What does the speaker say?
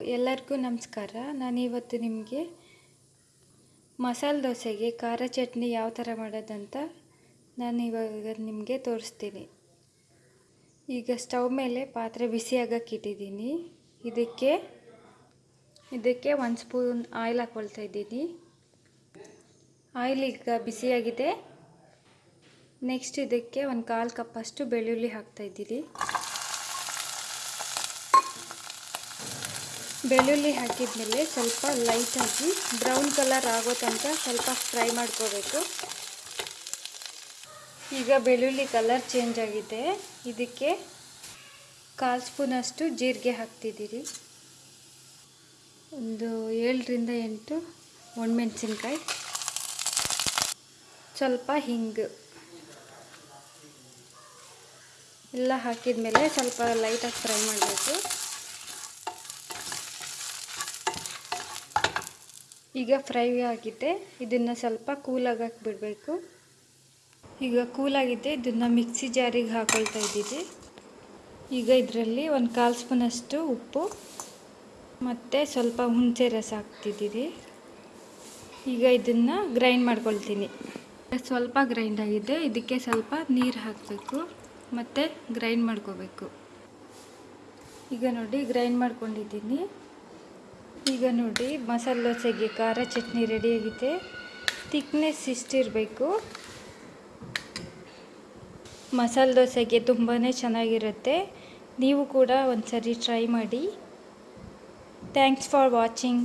ಎಲ್ಲರಿಗೂ ನಮಸ್ಕಾರ. ನಾನಿವತ್ತು ನಿಮಗೆ ಮಸಾಲೆ ದೋಸೆಗೆ ಖಾರ ಚಟ್ನಿ ಯಾವ ಥರ ಮಾಡೋದಂತ ನಾನು ಇವಾಗ ನಿಮಗೆ ತೋರಿಸ್ತೀನಿ. ಈಗ ಸ್ಟವ್ ಮೇಲೆ ಪಾತ್ರೆ ಬಿಸಿ ಆಗಕ್ಕೆ ಇಟ್ಟಿದ್ದೀನಿ. ಇದಕ್ಕೆ ಇದಕ್ಕೆ ಒಂದು ಸ್ಪೂನ್ ಆಯಿಲ್ ಹಾಕ್ಕೊಳ್ತಾ ಇದ್ದೀನಿ. ಆಯಿಲ್ ಈಗ ಬಿಸಿಯಾಗಿದೆ. ನೆಕ್ಸ್ಟ್ ಇದಕ್ಕೆ ಒಂದು ಕಾಲು ಕಪ್ಪಷ್ಟು ಬೆಳ್ಳುಳ್ಳಿ ಹಾಕ್ತಾ ಬೆಳ್ಳುಳ್ಳಿ ಹಾಕಿದ್ಮೇಲೆ ಸ್ವಲ್ಪ ಲೈಟಾಗಿ ಬ್ರೌನ್ ಕಲರ್ ಆಗೋ ತನಕ ಸ್ವಲ್ಪ ಫ್ರೈ ಮಾಡ್ಕೋಬೇಕು. ಈಗ ಬೆಳ್ಳುಳ್ಳಿ ಕಲರ್ ಚೇಂಜ್ ಆಗಿದೆ. ಇದಕ್ಕೆ ಕಾಲು ಸ್ಪೂನಷ್ಟು ಜೀರಿಗೆ ಹಾಕ್ತಿದ್ದೀರಿ. ಒಂದು ಏಳರಿಂದ ಎಂಟು ಒಣಮೆಣಸಿನ್ಕಾಯಿ. ಸ್ವಲ್ಪ ಹಿಂಗು. ಎಲ್ಲ ಹಾಕಿದ ಮೇಲೆ ಸ್ವಲ್ಪ ಲೈಟಾಗಿ ಫ್ರೈ ಮಾಡಬೇಕು. ಈಗ ಫ್ರೈ ಆಗಿದೆ ಇದನ್ನು ಸ್ವಲ್ಪ ಕೂಲಾಗಕ್ಕೆ ಬಿಡಬೇಕು ಈಗ ಕೂಲಾಗಿದೆ ಇದನ್ನು ಮಿಕ್ಸಿ ಜಾರಿಗೆ ಹಾಕೊಳ್ತಾ ಇದ್ದೀವಿ. ಈಗ ಇದರಲ್ಲಿ ಒಂದು ಕಾಲು ಸ್ಪೂನಷ್ಟು ಉಪ್ಪು, ಮತ್ತು ಸ್ವಲ್ಪ ಹುಣಸೆ ರಸ ಹಾಕ್ತಿದ್ದೀವಿ. ಈಗ ಇದನ್ನು ಗ್ರೈಂಡ್ ಮಾಡ್ಕೊಳ್ತೀನಿ. ಸ್ವಲ್ಪ ಗ್ರೈಂಡ್ ಆಗಿದೆ. ಇದಕ್ಕೆ ಸ್ವಲ್ಪ ನೀರು ಹಾಕಬೇಕು. ಮತ್ತು ಗ್ರೈಂಡ್ ಮಾಡ್ಕೋಬೇಕು. ಈಗ ನೋಡಿ ಗ್ರೈಂಡ್ ಮಾಡ್ಕೊಂಡಿದ್ದೀನಿ. ಈಗ ನೋಡಿ ಮಸಾಲೆ ದೋಸೆಗೆ ಖಾರ ಚಟ್ನಿ ರೆಡಿಯಾಗಿದೆ. ತಿಕ್ನೆಸ್ ಇಷ್ಟಿರಬೇಕು. ಮಸಾಲೆ ದೋಸೆಗೆ ತುಂಬಾ ಚೆನ್ನಾಗಿರುತ್ತೆ. ನೀವು ಕೂಡ ಒಂದು ಸರಿ ಟ್ರೈ ಮಾಡಿ. Thanks for watching